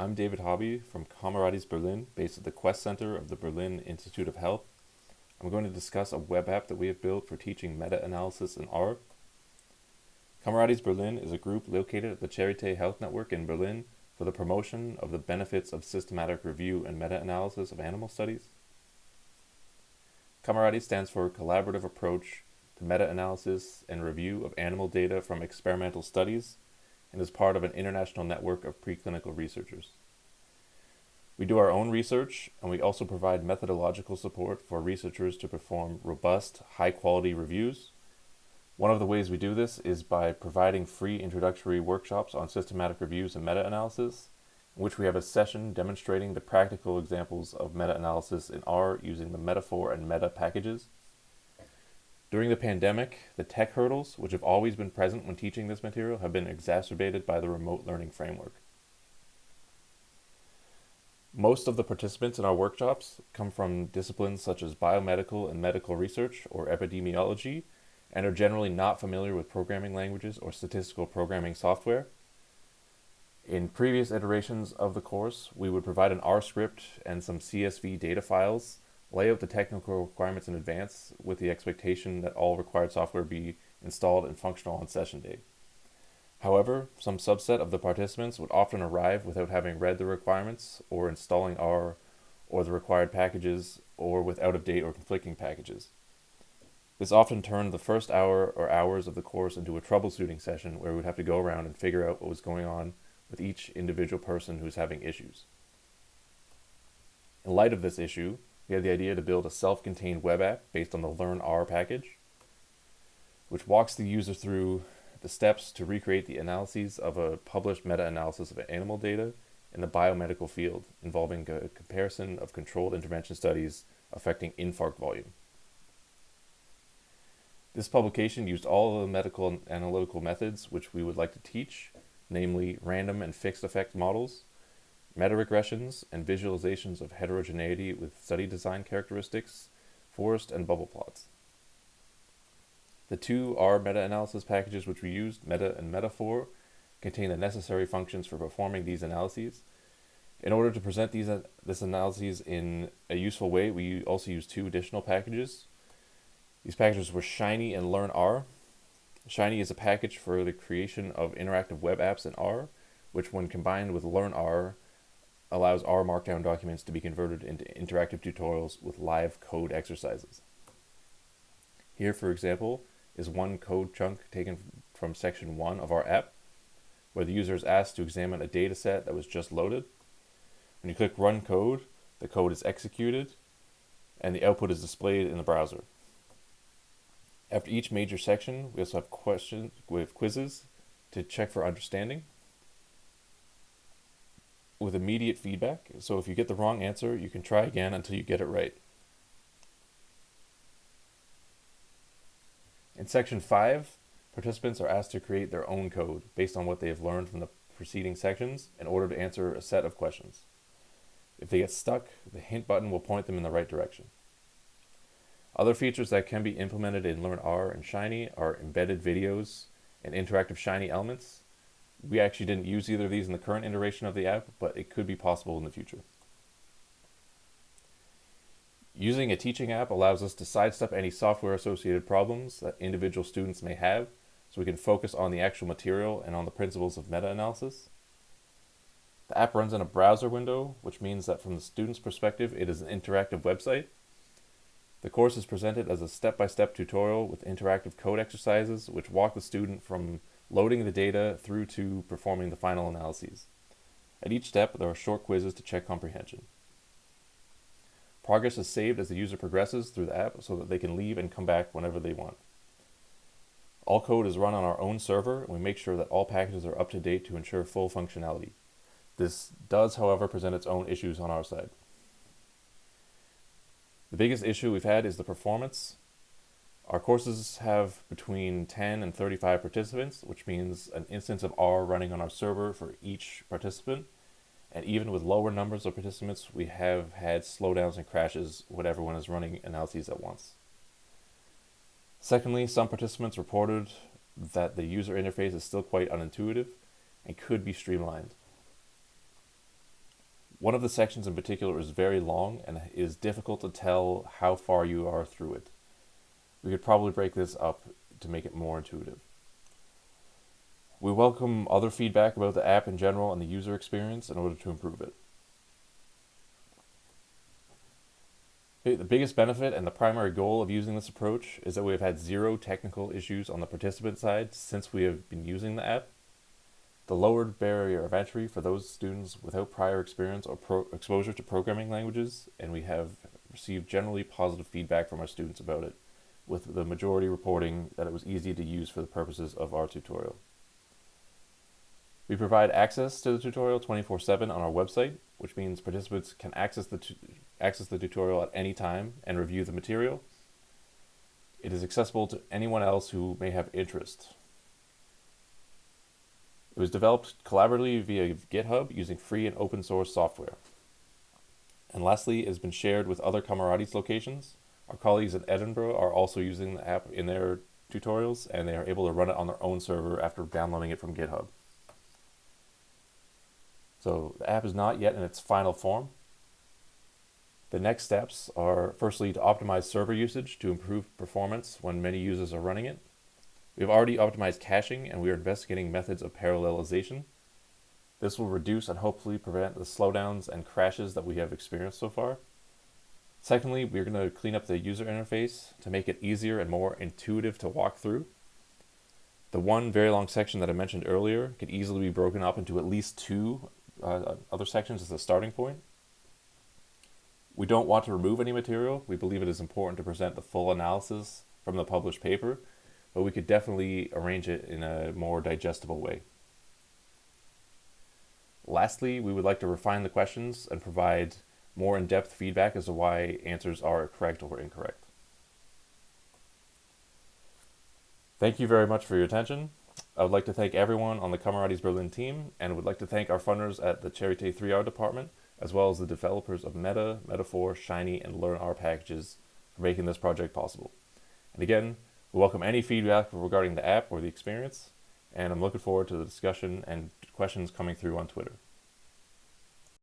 I'm David Hobby from CAMARADES Berlin, based at the Quest Center of the Berlin Institute of Health. I'm going to discuss a web app that we have built for teaching meta-analysis in R. CAMARADES Berlin is a group located at the Charité Health Network in Berlin for the promotion of the benefits of systematic review and meta-analysis of animal studies. CAMARADES stands for Collaborative Approach to Meta-Analysis and Review of Animal Data from Experimental Studies and is part of an international network of preclinical researchers. We do our own research, and we also provide methodological support for researchers to perform robust, high-quality reviews. One of the ways we do this is by providing free introductory workshops on systematic reviews and meta-analysis, in which we have a session demonstrating the practical examples of meta-analysis in R using the metafor and Meta packages. During the pandemic, the tech hurdles, which have always been present when teaching this material, have been exacerbated by the remote learning framework. Most of the participants in our workshops come from disciplines such as biomedical and medical research or epidemiology and are generally not familiar with programming languages or statistical programming software. In previous iterations of the course, we would provide an R script and some CSV data files lay out the technical requirements in advance with the expectation that all required software be installed and functional on session day. However, some subset of the participants would often arrive without having read the requirements or installing R or the required packages or with out-of-date or conflicting packages. This often turned the first hour or hours of the course into a troubleshooting session where we'd have to go around and figure out what was going on with each individual person who's having issues. In light of this issue, we had the idea to build a self-contained web app based on the learnr package, which walks the user through the steps to recreate the analyses of a published meta-analysis of animal data in the biomedical field involving a comparison of controlled intervention studies affecting infarct volume. This publication used all of the medical analytical methods which we would like to teach, namely random and fixed effect models, meta-regressions, and visualizations of heterogeneity with study design characteristics, forest and bubble plots. The two R meta-analysis packages which we used, Meta and metafor, contain the necessary functions for performing these analyses. In order to present these uh, this analyses in a useful way, we also use two additional packages. These packages were Shiny and learnr. Shiny is a package for the creation of interactive web apps in R, which when combined with learnr allows R Markdown documents to be converted into interactive tutorials with live code exercises. Here, for example, is one code chunk taken from section 1 of our app, where the user is asked to examine a data set that was just loaded. When you click Run Code, the code is executed, and the output is displayed in the browser. After each major section, we also have questions with quizzes to check for understanding with immediate feedback. So if you get the wrong answer, you can try again until you get it right. In section 5, participants are asked to create their own code based on what they have learned from the preceding sections in order to answer a set of questions. If they get stuck, the hint button will point them in the right direction. Other features that can be implemented in learnr and Shiny are embedded videos and interactive Shiny elements, we actually didn't use either of these in the current iteration of the app, but it could be possible in the future. Using a teaching app allows us to sidestep any software associated problems that individual students may have, so we can focus on the actual material and on the principles of meta-analysis. The app runs in a browser window, which means that from the student's perspective, it is an interactive website. The course is presented as a step-by-step -step tutorial with interactive code exercises, which walk the student from loading the data through to performing the final analyses. At each step, there are short quizzes to check comprehension. Progress is saved as the user progresses through the app so that they can leave and come back whenever they want. All code is run on our own server, and we make sure that all packages are up to date to ensure full functionality. This does, however, present its own issues on our side. The biggest issue we've had is the performance. Our courses have between 10 and 35 participants, which means an instance of R running on our server for each participant. And even with lower numbers of participants, we have had slowdowns and crashes when everyone is running analyses at once. Secondly, some participants reported that the user interface is still quite unintuitive and could be streamlined. One of the sections in particular is very long and is difficult to tell how far you are through it. We could probably break this up to make it more intuitive. We welcome other feedback about the app in general and the user experience in order to improve it. The biggest benefit and the primary goal of using this approach is that we have had zero technical issues on the participant side since we have been using the app. The lowered barrier of entry for those students without prior experience or exposure to programming languages, and we have received generally positive feedback from our students about it, with the majority reporting that it was easy to use for the purposes of our tutorial. We provide access to the tutorial 24-7 on our website, which means participants can access the, access the tutorial at any time and review the material. It is accessible to anyone else who may have interest. It was developed collaboratively via GitHub using free and open source software. And lastly, it has been shared with other CAMARADES locations. Our colleagues in Edinburgh are also using the app in their tutorials, and they are able to run it on their own server after downloading it from GitHub. So the app is not yet in its final form. The next steps are firstly to optimize server usage to improve performance when many users are running it. We have already optimized caching and we are investigating methods of parallelization. This will reduce and hopefully prevent the slowdowns and crashes that we have experienced so far. Secondly, we're going to clean up the user interface to make it easier and more intuitive to walk through. The one very long section that I mentioned earlier could easily be broken up into at least two uh, other sections as a starting point. We don't want to remove any material. We believe it is important to present the full analysis from the published paper, but we could definitely arrange it in a more digestible way. Lastly, we would like to refine the questions and provide more in-depth feedback as to why answers are correct or incorrect. Thank you very much for your attention. I would like to thank everyone on the CAMARADES Berlin team and would like to thank our funders at the Charité 3R department, as well as the developers of Meta, metafor, Shiny, and learnr packages for making this project possible. And again, we welcome any feedback regarding the app or the experience, and I'm looking forward to the discussion and questions coming through on Twitter.